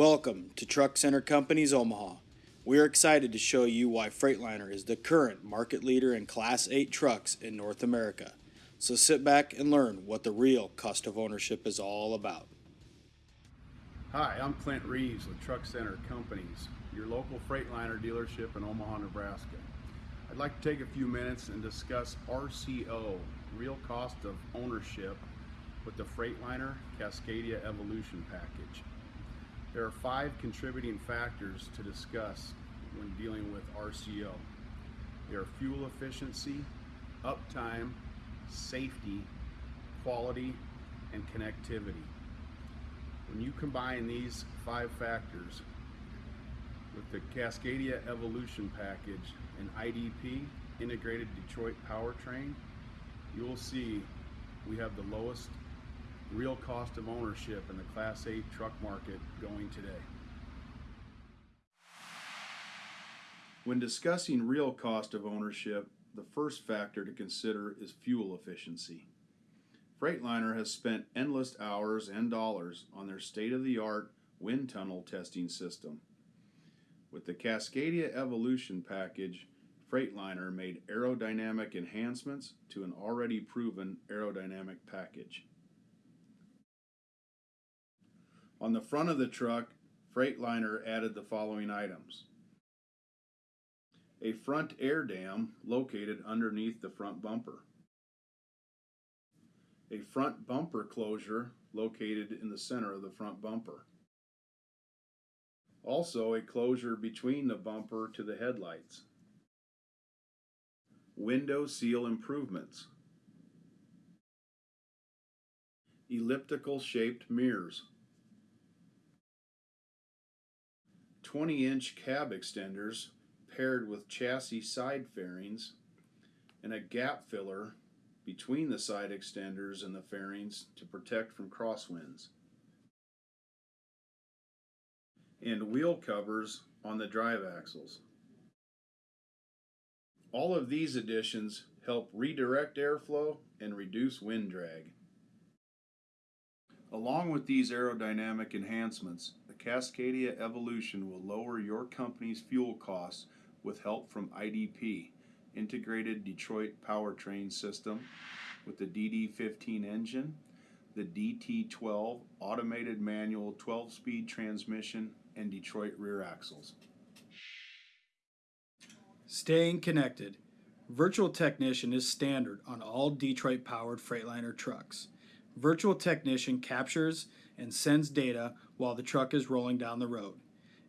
Welcome to Truck Center Companies Omaha. We are excited to show you why Freightliner is the current market leader in Class 8 trucks in North America. So sit back and learn what the real cost of ownership is all about. Hi, I'm Clint Reeves with Truck Center Companies, your local Freightliner dealership in Omaha, Nebraska. I'd like to take a few minutes and discuss RCO, real cost of ownership, with the Freightliner Cascadia Evolution package. There are five contributing factors to discuss when dealing with RCO. They are fuel efficiency, uptime, safety, quality, and connectivity. When you combine these five factors with the Cascadia Evolution package and IDP, Integrated Detroit Powertrain, you will see we have the lowest real cost of ownership in the Class 8 truck market going today. When discussing real cost of ownership, the first factor to consider is fuel efficiency. Freightliner has spent endless hours and dollars on their state-of-the-art wind tunnel testing system. With the Cascadia Evolution package, Freightliner made aerodynamic enhancements to an already proven aerodynamic package. On the front of the truck, Freightliner added the following items. A front air dam located underneath the front bumper. A front bumper closure located in the center of the front bumper. Also a closure between the bumper to the headlights. Window seal improvements. Elliptical shaped mirrors. 20 inch cab extenders paired with chassis side fairings and a gap filler between the side extenders and the fairings to protect from crosswinds. And wheel covers on the drive axles. All of these additions help redirect airflow and reduce wind drag. Along with these aerodynamic enhancements, the Cascadia Evolution will lower your company's fuel costs with help from IDP, Integrated Detroit Powertrain System, with the DD15 engine, the DT12 automated manual 12 speed transmission, and Detroit rear axles. Staying connected. Virtual Technician is standard on all Detroit powered Freightliner trucks. Virtual Technician captures and sends data while the truck is rolling down the road.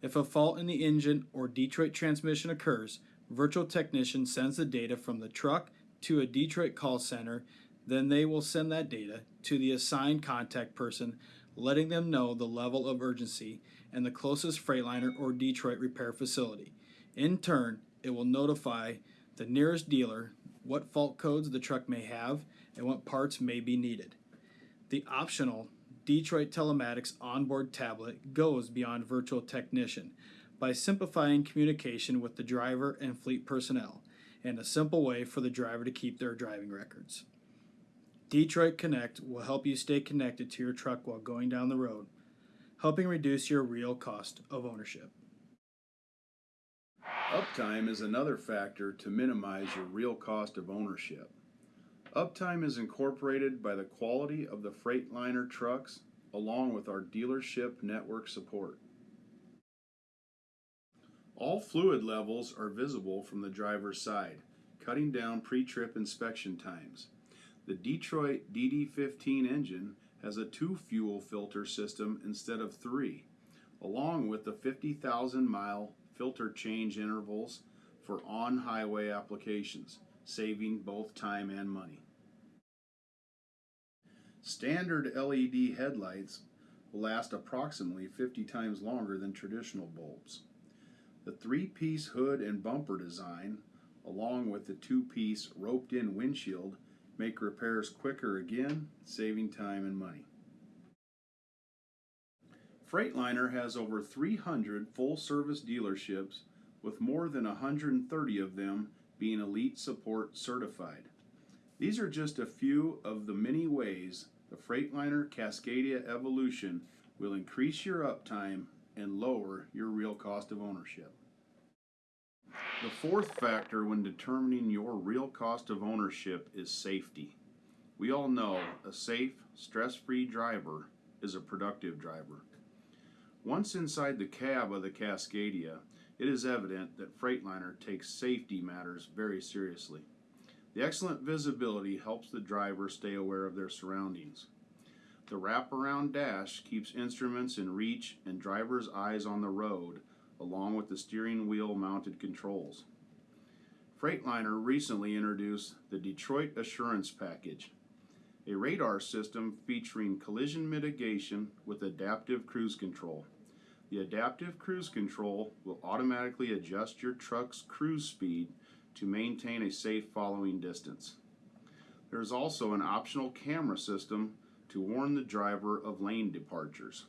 If a fault in the engine or Detroit transmission occurs, Virtual Technician sends the data from the truck to a Detroit call center, then they will send that data to the assigned contact person, letting them know the level of urgency and the closest Freightliner or Detroit repair facility. In turn, it will notify the nearest dealer what fault codes the truck may have and what parts may be needed. The optional Detroit Telematics onboard tablet goes beyond virtual technician by simplifying communication with the driver and fleet personnel and a simple way for the driver to keep their driving records. Detroit Connect will help you stay connected to your truck while going down the road, helping reduce your real cost of ownership. Uptime is another factor to minimize your real cost of ownership. Uptime is incorporated by the quality of the Freightliner trucks along with our dealership network support. All fluid levels are visible from the driver's side, cutting down pre-trip inspection times. The Detroit DD15 engine has a two fuel filter system instead of three, along with the 50,000 mile filter change intervals for on-highway applications saving both time and money. Standard LED headlights will last approximately 50 times longer than traditional bulbs. The three-piece hood and bumper design, along with the two-piece roped-in windshield, make repairs quicker again, saving time and money. Freightliner has over 300 full-service dealerships with more than 130 of them being Elite Support certified. These are just a few of the many ways the Freightliner Cascadia Evolution will increase your uptime and lower your real cost of ownership. The fourth factor when determining your real cost of ownership is safety. We all know a safe, stress free driver is a productive driver. Once inside the cab of the Cascadia, it is evident that Freightliner takes safety matters very seriously. The excellent visibility helps the driver stay aware of their surroundings. The wraparound dash keeps instruments in reach and driver's eyes on the road, along with the steering wheel mounted controls. Freightliner recently introduced the Detroit Assurance Package, a radar system featuring collision mitigation with adaptive cruise control. The adaptive cruise control will automatically adjust your truck's cruise speed to maintain a safe following distance. There is also an optional camera system to warn the driver of lane departures.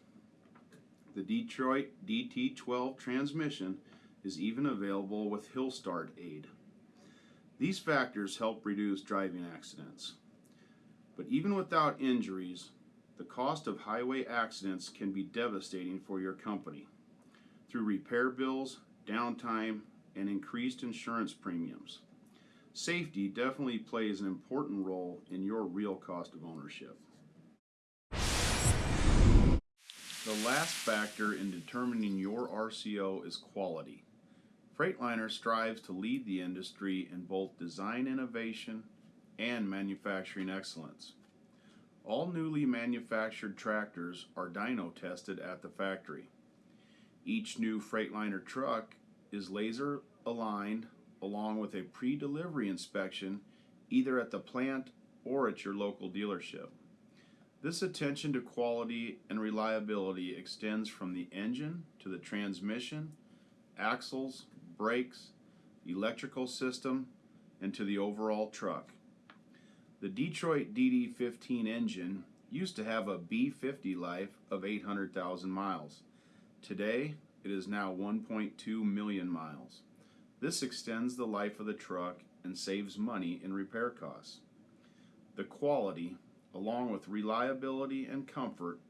The Detroit DT12 transmission is even available with Hill Start aid. These factors help reduce driving accidents. But even without injuries, the cost of highway accidents can be devastating for your company through repair bills, downtime, and increased insurance premiums. Safety definitely plays an important role in your real cost of ownership. The last factor in determining your RCO is quality. Freightliner strives to lead the industry in both design innovation and manufacturing excellence. All newly manufactured tractors are dyno tested at the factory. Each new Freightliner truck is laser aligned along with a pre delivery inspection either at the plant or at your local dealership. This attention to quality and reliability extends from the engine to the transmission, axles, brakes, electrical system, and to the overall truck. The Detroit DD15 engine used to have a B50 life of 800,000 miles. Today, it is now 1.2 million miles. This extends the life of the truck and saves money in repair costs. The quality, along with reliability and comfort,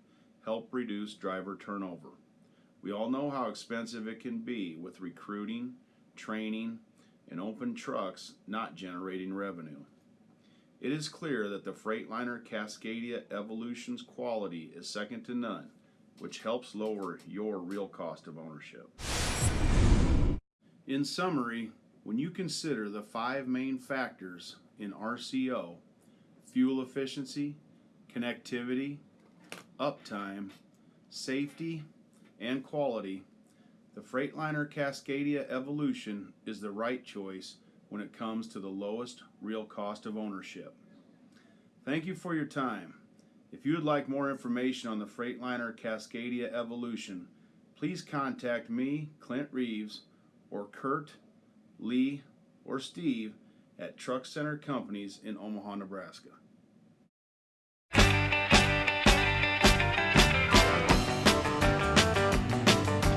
help reduce driver turnover. We all know how expensive it can be with recruiting, training, and open trucks not generating revenue. It is clear that the Freightliner Cascadia Evolution's quality is second to none, which helps lower your real cost of ownership. In summary, when you consider the five main factors in RCO fuel efficiency, connectivity, uptime, safety, and quality the Freightliner Cascadia Evolution is the right choice when it comes to the lowest real cost of ownership. Thank you for your time. If you would like more information on the Freightliner Cascadia Evolution, please contact me, Clint Reeves, or Kurt, Lee, or Steve at Truck Center Companies in Omaha, Nebraska.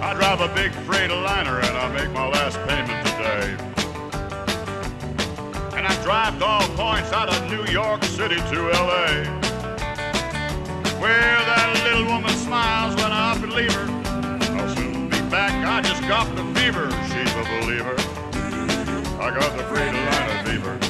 I drive a big Freightliner and I make my last payment today. Drive all points out of New York City to LA. Where that little woman smiles when I up and leave her. I'll soon be back, I just got the fever, she's a believer. I got the Freightliner.